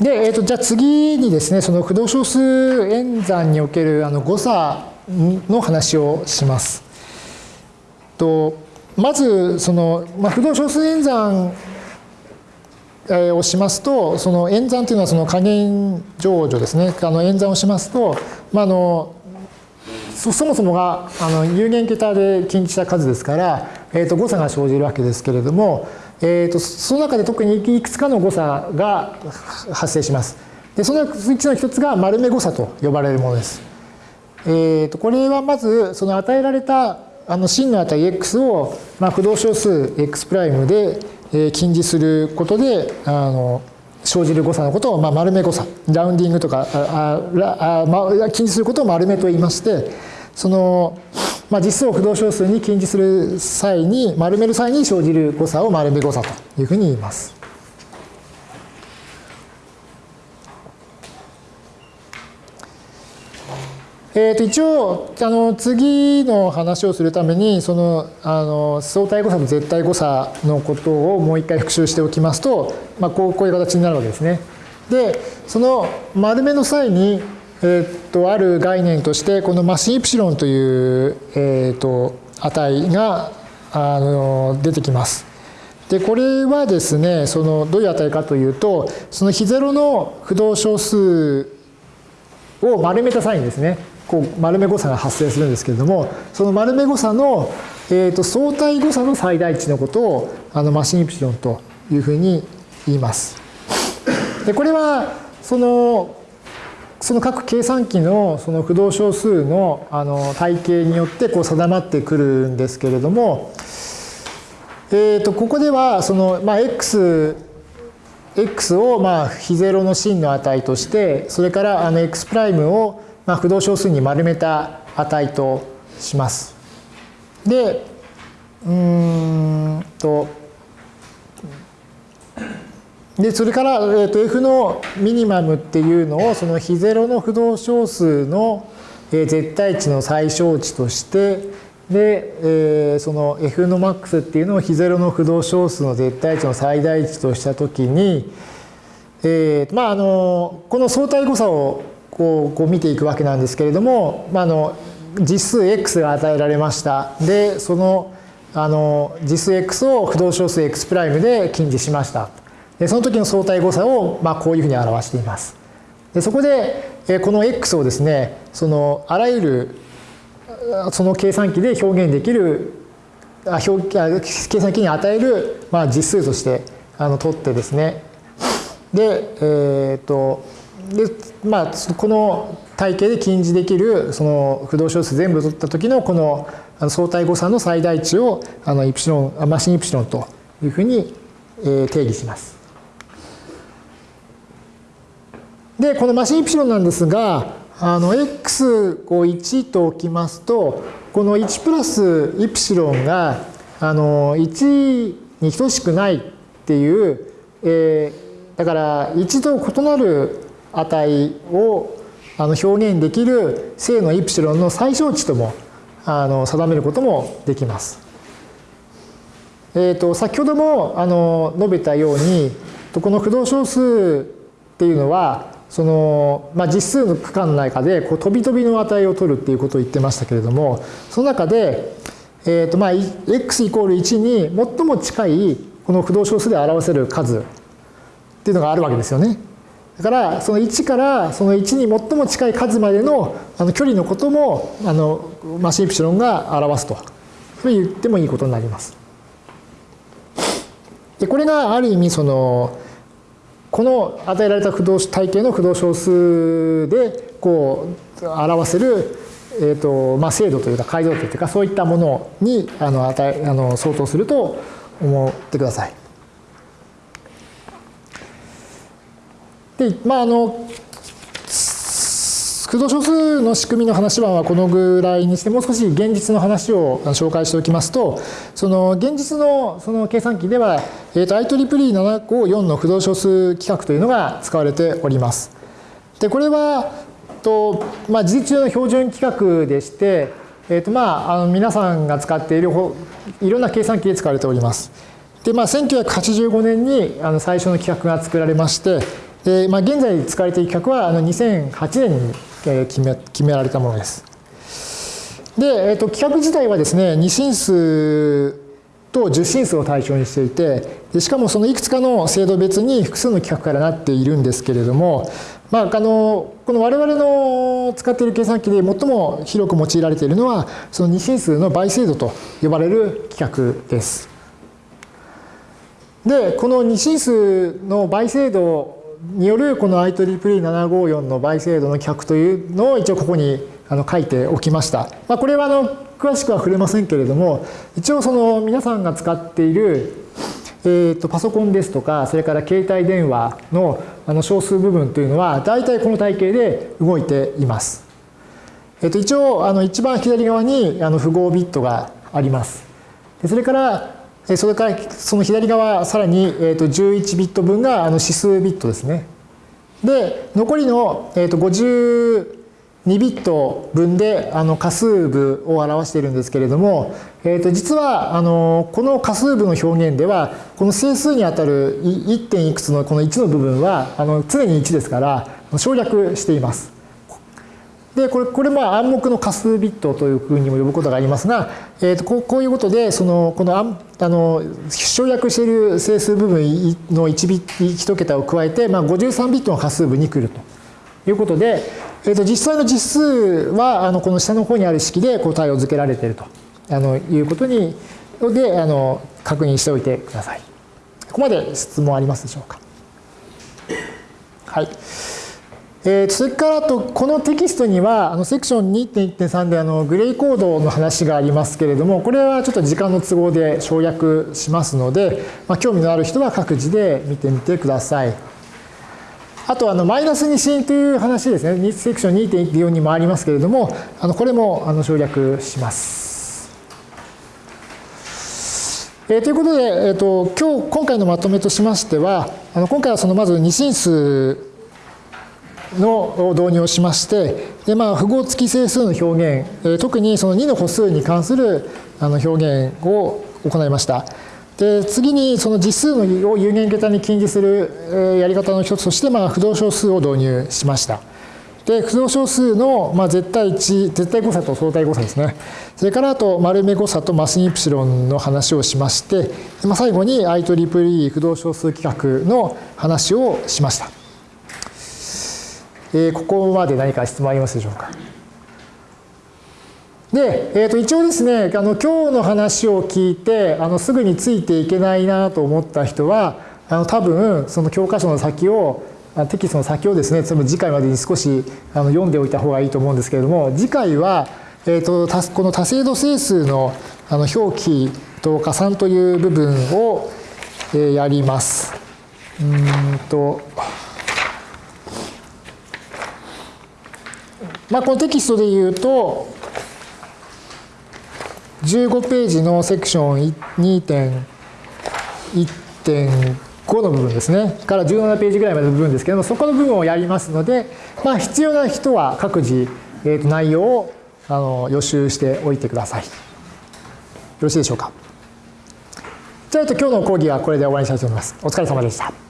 で、えー、とじゃあ次にですね、その不動小数演算におけるあの誤差の話をします。とまずその、まあ、不動小数演算をしますと、その演算というのはその加減乗除ですね。あの演算をしますと、まあ、あのそもそもがあの有限桁で近似した数ですから、えー、と誤差が生じるわけですけれども、えー、とその中で特にいくつかの誤差が発生します。でそのうちの一つが丸目誤差と呼ばれるものです。えー、とこれはまずその与えられたあの真の値 x を、まあ、不動小数 x' で、えー、近似することであの生じる誤差のことを、まあ、丸目誤差ラウンディングとかああ、まあ、近似することを丸目と言いましてその、まあ、実数を不動小数に近似する際に丸める際に生じる誤差を丸目誤差というふうに言います。えー、と一応あの次の話をするためにそのあの相対誤差と絶対誤差のことをもう一回復習しておきますと、まあ、こうこういう形になるわけですね。でその丸めの際に、えー、とある概念としてこのマシンイプシロンという、えー、と値があの出てきます。でこれはですねそのどういう値かというとその非ゼロの不動小数を丸めた際にですねこう丸め誤差が発生するんですけれどもその丸め誤差の、えー、と相対誤差の最大値のことをあのマシンイプシロンというふうに言います。でこれはそのその各計算機のその不動小数のあの体系によってこう定まってくるんですけれども、えー、とここではその、まあ、x x をまあ非ゼロの真の値としてそれからあの x' をまあ、不動小数に丸めた値とします。で、うんと、で、それから、えー、と F のミニマムっていうのを、その非ゼロの不動小数の絶対値の最小値として、で、えー、その F のマックスっていうのを非ゼロの不動小数の絶対値の最大値としたときに、えー、まあ、あの、この相対誤差をこうこう見ていくわけなんですけれども、まあ、あの実数 x が与えられました。で、そのあの実数 x を不動小数 x' で近似しました。その時の相対誤差を、まあ、こういうふうに表しています。でそこで、この x をですね、そのあらゆるその計算機で表現できるあ表計算機に与える、まあ、実数としてあの取ってですねで、えっ、とで、まあ、この体系で近似できるその不動小数全部取った時のこの相対誤差の最大値をあのイプシロンマシンイプシロンというふうに定義します。でこのマシンイプシロンなんですがあの x1 と置きますとこの1プラスイプシロンがあの1に等しくないっていう、えー、だから1と異なる値をあの表現できる正のイプシロンの最小値ともあの定めることもできます。えーと、先ほどもあの述べたようにこの不動小数っていうのはその、まあ、実数の区間の中でこう飛び飛びの値を取るっていうことを言ってましたけれどもその中で、えーとまあ、x イコール1に最も近いこの不動小数で表せる数っていうのがあるわけですよね。だからその1からその1に最も近い数までのあの距離のこともあのマシンプシロンが表すと言ってもいいことになります。でこれがある意味そのこの与えられた不動体系の不動小数でこう表せる、えーとまあ、精度というか解像度というかそういったものにあの与えあの相当すると思ってください。で、まあ、あの、駆動小数の仕組みの話はこのぐらいにして、もう少し現実の話を紹介しておきますと、その現実のその計算機では、えー、と IEEE754 の不動小数規格というのが使われております。で、これは、とまあ、事実上の標準規格でして、えーとまあ、あの皆さんが使っているいろんな計算機で使われております。で、まあ、1985年にあの最初の規格が作られまして、で、まあ、現在使われている企画はあの2008年に決め決められたものです。で、えー、と企画自体はですね2進数と10進数を対象にしていてでしかもそのいくつかの制度別に複数の規格からなっているんですけれども、まあ、あのこの我々の使っている計算機で最も広く用いられているのはその2進数の倍精度と呼ばれる規格です。でこの2進数の倍精度によるこの IEEE754 の倍精度の規格というのを一応ここにあの書いておきました。まあ、これはあの詳しくは触れませんけれども一応その皆さんが使っている、えー、とパソコンですとかそれから携帯電話のあの小数部分というのは大体この体系で動いています。えー、と一応あの一番左側にあの符号ビットがあります。それからそれからその左側さらに、11ビット分が指数ビットですね。で残りの、52ビット分で仮数部を表しているんですけれども、実はこの仮数部の表現ではこの整数にあたる 1. いくつのこの1の部分は常に1ですから省略しています。でこれこれまあ暗黙の仮数ビットというふうにも呼ぶことがありますが、えー、とこういうことでそのこのあの省略している整数部分の1ビット1桁を加えて、まあ、53ビットの仮数部に来るということで、えー、と実際の実数はあのこの下の方にある式で答えを付けられているとあのいうことにであの確認しておいてください。ここまで質問ありますでしょうか？はい。えー、それからとこのテキストにはあのセクション2.1.3であのグレイコードの話がありますけれどもこれはちょっと時間の都合で省略しますので、まあ、興味のある人は各自で見てみてください。あとあのマイナス2進という話ですねセクション2.14にもありますけれどもあのこれもあの省略します。えー、ということで、えーと、今日今回のまとめとしましてはあの今回はそのまず2進数の導入をしましてで、まあ、符号付き整数の表現、特にその2の歩数に関するあの表現を行いました。で次にその実数のを有限桁に近似するやり方の一つとして、まあ、不動小数を導入しました。で不動小数の、まあ、絶対値絶対誤差と相対誤差ですねそれからあと丸目誤差とマスイプシロンの話をしまして、まあ、最後に IEEE 不動小数規格の話をしました、えー、ここまで何か質問ありますでしょうか？で、えー、と一応ですねあの今日の話を聞いてあのすぐについていけないなと思った人はあの多分その教科書の先をテキストの先をですね次回までに少しあの読んでおいた方がいいと思うんですけれども次回は、えー、とこの多精度整数のあの表記と加算という部分を、え、やります。うんとまあ、このテキストで言うと、15ページのセクション2.1.5の部分ですねから17ページぐらいまでの部分ですけどもそこの部分をやりますので、まあ、必要な人は各自、えー、と内容をあの予習しておいてください。よろしいでしょうか。じゃあ今日の講義はこれで終わりにしたいと思います。お疲れ様でした。